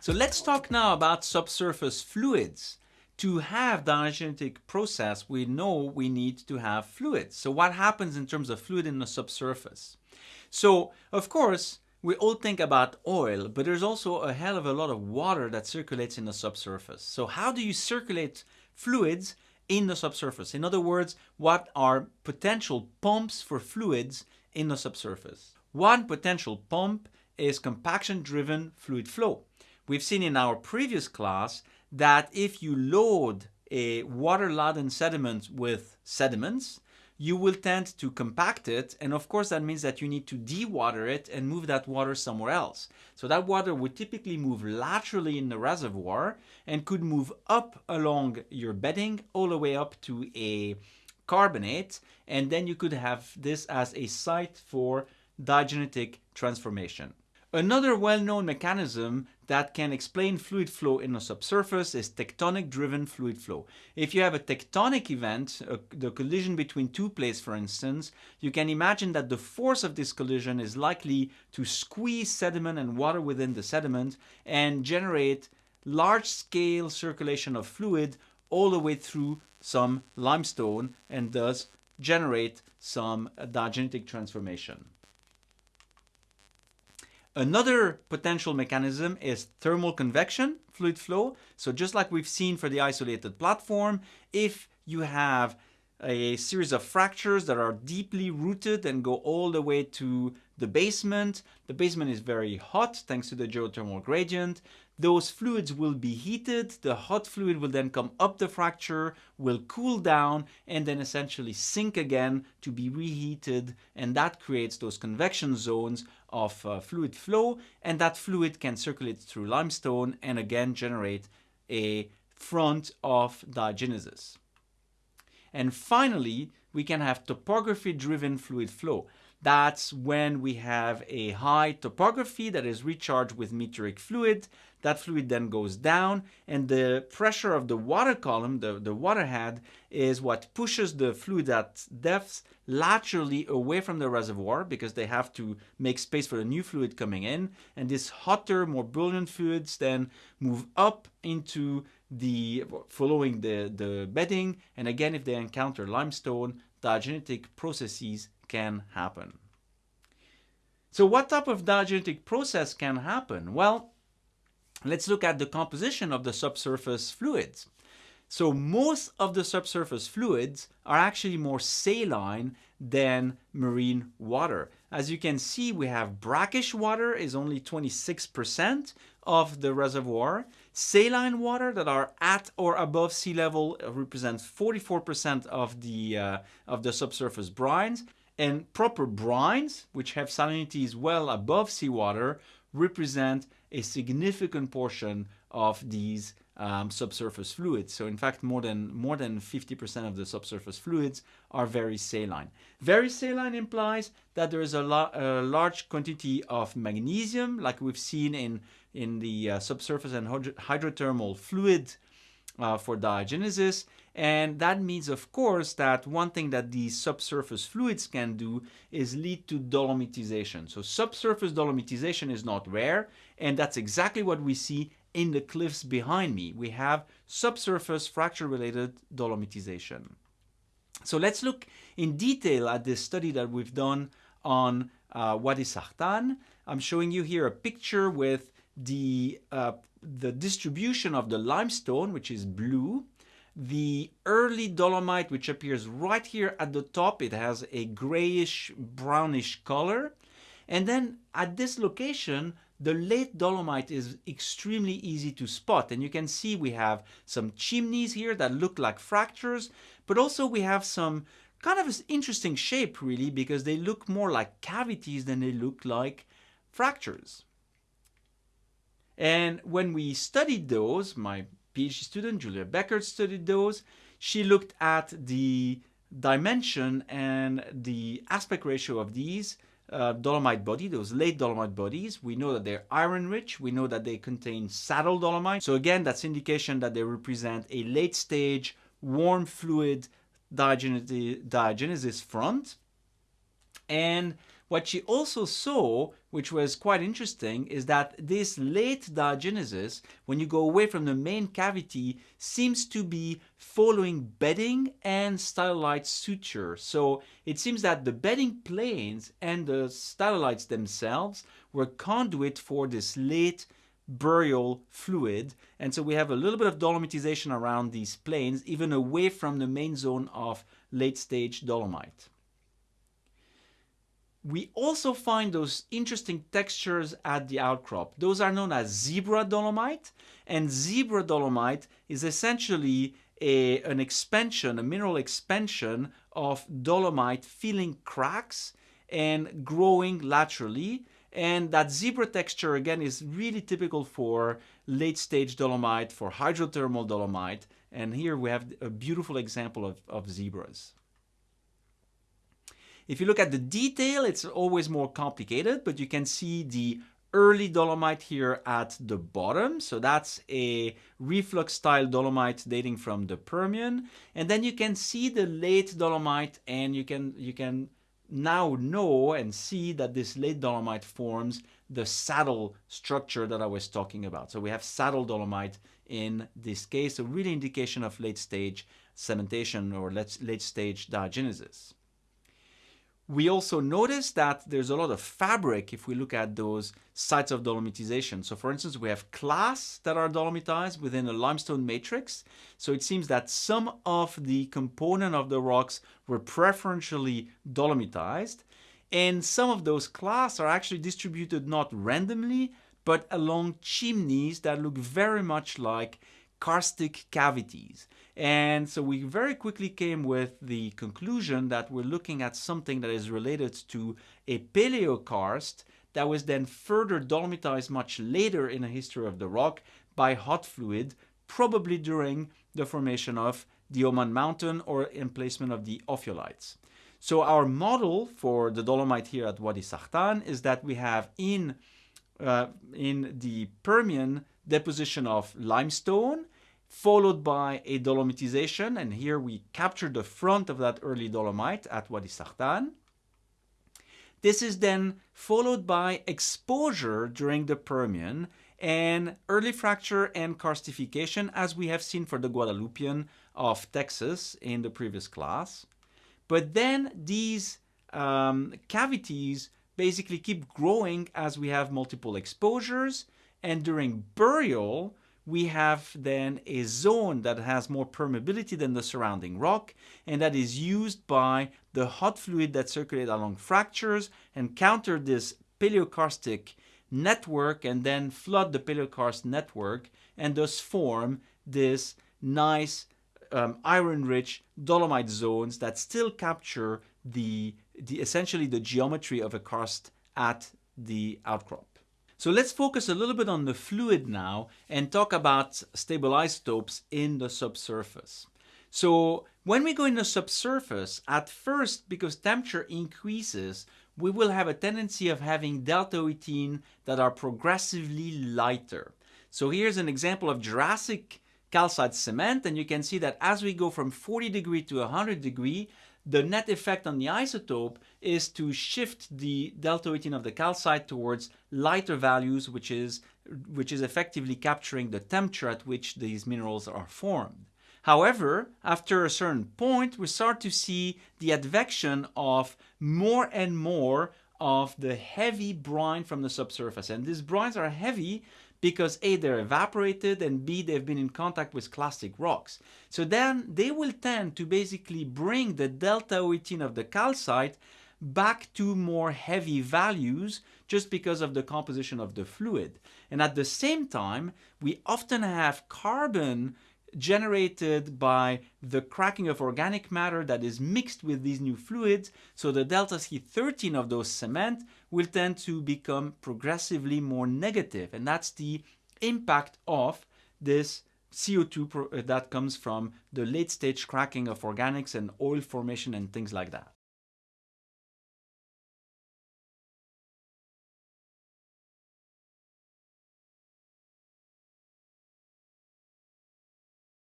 So let's talk now about subsurface fluids. To have diagenetic process, we know we need to have fluids. So what happens in terms of fluid in the subsurface? So, of course, we all think about oil, but there's also a hell of a lot of water that circulates in the subsurface. So how do you circulate fluids in the subsurface? In other words, what are potential pumps for fluids in the subsurface? One potential pump is compaction-driven fluid flow. We've seen in our previous class that if you load a water-laden sediment with sediments, you will tend to compact it and of course that means that you need to dewater it and move that water somewhere else. So that water would typically move laterally in the reservoir and could move up along your bedding all the way up to a carbonate and then you could have this as a site for diagenetic transformation. Another well-known mechanism that can explain fluid flow in the subsurface is tectonic-driven fluid flow. If you have a tectonic event, uh, the collision between two plates for instance, you can imagine that the force of this collision is likely to squeeze sediment and water within the sediment and generate large-scale circulation of fluid all the way through some limestone and thus generate some diagenetic transformation. Another potential mechanism is thermal convection fluid flow. So just like we've seen for the isolated platform, if you have a series of fractures that are deeply rooted and go all the way to the basement. The basement is very hot thanks to the geothermal gradient. Those fluids will be heated, the hot fluid will then come up the fracture, will cool down and then essentially sink again to be reheated and that creates those convection zones of uh, fluid flow and that fluid can circulate through limestone and again generate a front of diagenesis. And finally, we can have topography driven fluid flow. That's when we have a high topography that is recharged with meteoric fluid. That fluid then goes down and the pressure of the water column, the, the water head, is what pushes the fluid at depths laterally away from the reservoir because they have to make space for the new fluid coming in. And these hotter, more brilliant fluids then move up into the following the, the bedding. And again, if they encounter limestone, diagenetic processes can happen. So what type of diagenetic process can happen? Well, let's look at the composition of the subsurface fluids. So most of the subsurface fluids are actually more saline than marine water. As you can see, we have brackish water is only 26% of the reservoir. Saline water that are at or above sea level represents 44% of the, uh, of the subsurface brines. And proper brines, which have salinities well above seawater, represent a significant portion of these um, subsurface fluids. So in fact, more than more than 50% of the subsurface fluids are very saline. Very saline implies that there is a, a large quantity of magnesium, like we've seen in, in the uh, subsurface and hydrothermal fluid uh, for diagenesis. And that means, of course, that one thing that these subsurface fluids can do is lead to dolomitization. So subsurface dolomitization is not rare, and that's exactly what we see in the cliffs behind me. We have subsurface fracture-related dolomitization. So let's look in detail at this study that we've done on uh, Wadi Sahtan. I'm showing you here a picture with the, uh, the distribution of the limestone, which is blue, the early dolomite, which appears right here at the top, it has a grayish brownish color. And then at this location, the late dolomite is extremely easy to spot. And you can see we have some chimneys here that look like fractures, but also we have some kind of interesting shape really because they look more like cavities than they look like fractures. And when we studied those, my PhD student, Julia Beckert, studied those. She looked at the dimension and the aspect ratio of these uh, dolomite body, those late dolomite bodies. We know that they're iron rich. We know that they contain saddle dolomite. So again, that's indication that they represent a late stage warm fluid diagenesis front. And What she also saw, which was quite interesting, is that this late diagenesis, when you go away from the main cavity, seems to be following bedding and stylolite suture. So it seems that the bedding planes and the stylolites themselves were conduit for this late burial fluid. And so we have a little bit of dolomitization around these planes, even away from the main zone of late stage dolomite. We also find those interesting textures at the outcrop. Those are known as zebra dolomite, and zebra dolomite is essentially a, an expansion, a mineral expansion of dolomite filling cracks and growing laterally. And that zebra texture, again, is really typical for late stage dolomite, for hydrothermal dolomite. And here we have a beautiful example of, of zebras. If you look at the detail, it's always more complicated, but you can see the early dolomite here at the bottom. So that's a reflux style dolomite dating from the Permian. And then you can see the late dolomite and you can, you can now know and see that this late dolomite forms the saddle structure that I was talking about. So we have saddle dolomite in this case, a really indication of late stage cementation or late stage diagenesis. We also notice that there's a lot of fabric if we look at those sites of dolomitization. So for instance, we have clasts that are dolomitized within a limestone matrix. So it seems that some of the component of the rocks were preferentially dolomitized. And some of those clasts are actually distributed not randomly, but along chimneys that look very much like karstic cavities. And so we very quickly came with the conclusion that we're looking at something that is related to a paleokarst that was then further dolomitized much later in the history of the rock by hot fluid, probably during the formation of the Oman Mountain or emplacement of the ophiolites. So our model for the dolomite here at Wadi Sahtan is that we have in, uh, in the Permian deposition of limestone followed by a dolomitization. And here we capture the front of that early dolomite at Wadi Sahtan. This is then followed by exposure during the Permian and early fracture and karstification as we have seen for the Guadalupian of Texas in the previous class. But then these um, cavities basically keep growing as we have multiple exposures and during burial we have then a zone that has more permeability than the surrounding rock and that is used by the hot fluid that circulate along fractures and counter this paleokarstic network and then flood the paleokarst network and thus form this nice um, iron-rich dolomite zones that still capture the, the essentially the geometry of a karst at the outcrop. So let's focus a little bit on the fluid now and talk about stable isotopes in the subsurface. So when we go in the subsurface, at first, because temperature increases, we will have a tendency of having delta 18 that are progressively lighter. So here's an example of Jurassic calcite cement, and you can see that as we go from 40 degree to 100 degree, the net effect on the isotope is to shift the delta 18 of the calcite towards lighter values, which is, which is effectively capturing the temperature at which these minerals are formed. However, after a certain point, we start to see the advection of more and more of the heavy brine from the subsurface. And these brines are heavy because A, they're evaporated, and B, they've been in contact with clastic rocks. So then they will tend to basically bring the delta 18 of the calcite back to more heavy values just because of the composition of the fluid. And at the same time, we often have carbon generated by the cracking of organic matter that is mixed with these new fluids. So the delta C13 of those cement will tend to become progressively more negative. And that's the impact of this CO2 uh, that comes from the late stage cracking of organics and oil formation and things like that.